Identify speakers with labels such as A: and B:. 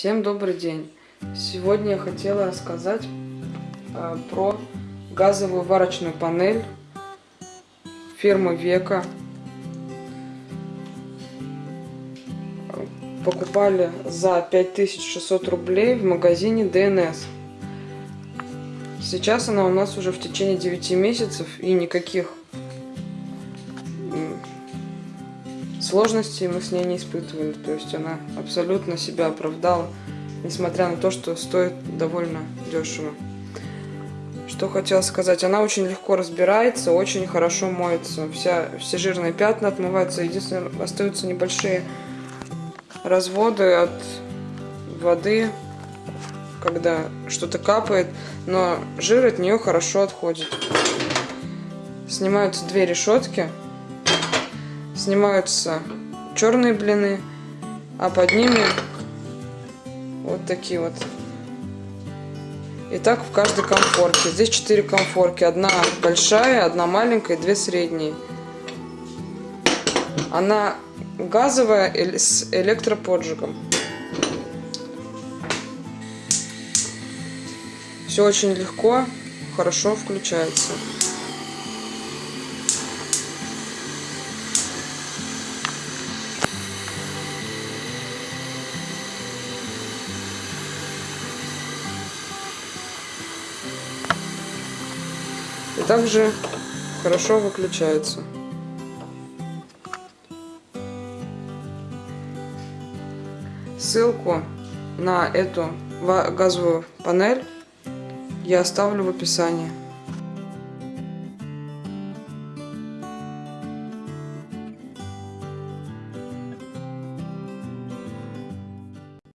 A: Всем добрый день! Сегодня я хотела рассказать э, про газовую варочную панель фирмы Века. Покупали за 5600 рублей в магазине ДНС. Сейчас она у нас уже в течение 9 месяцев и никаких сложностей мы с ней не испытывали. То есть она абсолютно себя оправдала, несмотря на то, что стоит довольно дешево. Что хотела сказать, она очень легко разбирается, очень хорошо моется. Вся, все жирные пятна отмываются. Единственное, остаются небольшие разводы от воды, когда что-то капает, но жир от нее хорошо отходит. Снимаются две решетки снимаются черные блины, а под ними вот такие вот. И так в каждой комфорке. Здесь четыре комфорки. Одна большая, одна маленькая, две средние. Она газовая с электроподжигом. Все очень легко, хорошо включается. И также хорошо выключается. Ссылку на эту газовую панель я оставлю в описании.